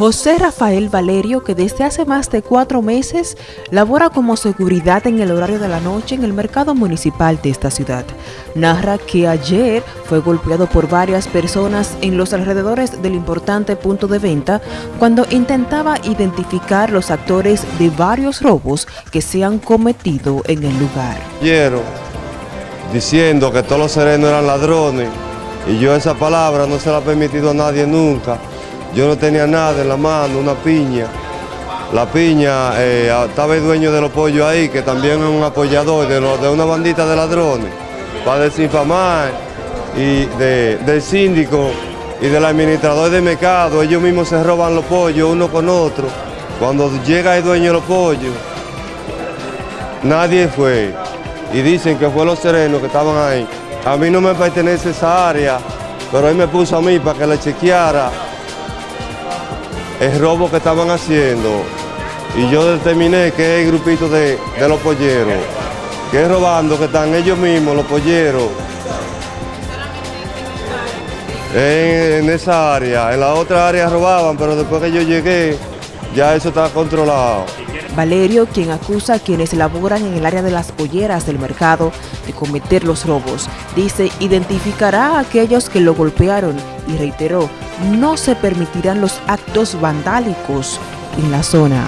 José Rafael Valerio, que desde hace más de cuatro meses labora como seguridad en el horario de la noche en el mercado municipal de esta ciudad, narra que ayer fue golpeado por varias personas en los alrededores del importante punto de venta cuando intentaba identificar los actores de varios robos que se han cometido en el lugar. Quiero diciendo que todos los serenos eran ladrones y yo esa palabra no se la he permitido a nadie nunca. Yo no tenía nada en la mano, una piña. La piña, eh, estaba el dueño de los pollos ahí, que también es un apoyador de, una bandita de ladrones, para desinfamar y del síndico y del administrador de mercado. Ellos mismos se roban los pollos uno con otro. Cuando llega el dueño de los pollos, nadie fue. Y dicen que fue los serenos que estaban ahí. A mí no me pertenece esa área, pero él me puso a mí para que le chequeara el robo que estaban haciendo y yo determiné que es el grupito de, los polleros, que robando, que están ellos mismos, los polleros, en, en, esa área. En la otra área robaban, pero después que yo llegué, ya eso estaba controlado. Valerio, quien acusa a quienes laboran en el área de las polleras del mercado de cometer los robos, dice identificará a aquellos que lo golpearon y reiteró, no se permitirán los actos vandálicos en la zona.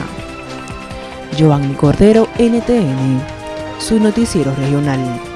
Giovanni Cordero, NTN, su noticiero regional.